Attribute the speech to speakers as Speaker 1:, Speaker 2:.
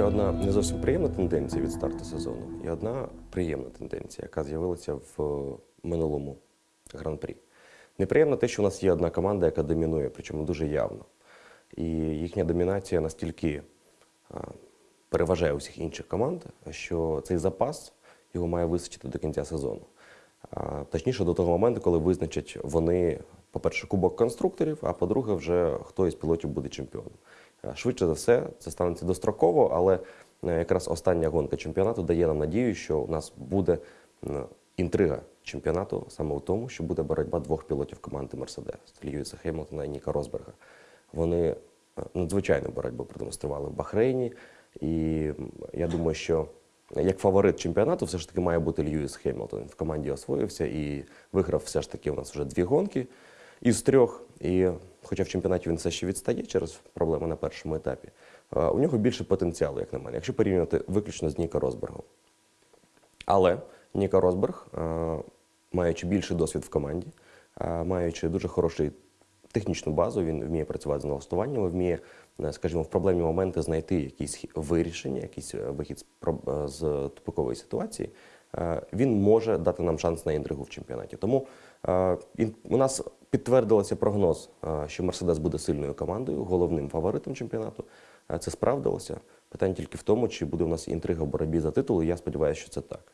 Speaker 1: одна не зовсім приємна тенденція від старту сезону, і одна приємна тенденція, яка з'явилася в минулому гран-прі. Неприємно те, що у нас є одна команда, яка домінує, причому дуже явно. І їхня домінація настільки переважає усіх інших команд, що цей запас його має вистачити до кінця сезону. Точніше, до того моменту, коли визначать вони, по-перше, кубок конструкторів, а по-друге, вже хто із пілотів буде чемпіоном. А, Швидше за все, це станеться достроково, але е, якраз остання гонка чемпіонату дає нам надію, що у нас буде інтрига чемпіонату саме у тому, що буде боротьба двох пілотів команди Мерседес Льюіса Хеймлтона і Ніка Росберга. Вони е, надзвичайну боротьбу продемонстрували в Бахрейні. І я думаю, що як фаворит чемпіонату все ж таки має бути Льюіс Хеймлтон. Він в команді освоївся і виграв все ж таки у нас вже дві гонки із трьох. І хоча в чемпіонаті він все ще відстає через проблеми на першому етапі, е, у нього більше потенціалу, як на мене, якщо порівнювати виключно з Ніка Росбергом. Але Ніка Росберг, е, маючи більший досвід в команді, е, маючи дуже хороший технічну базу, він вміє працювати з налаштуваннями, вміє, скажімо, в проблемні моменти знайти якісь вирішення, якийсь вихід з тупикової ситуації. Він може дати нам шанс на інтригу в чемпіонаті. Тому у нас підтвердилося прогноз, е, що Мерседес буде сильною командою, головним фаворитом чемпіонату. Е, Це справдилося. Питання тільки в тому, чи буде у нас інтрига в боротьбі за титул. і Я сподіваюся, що це так.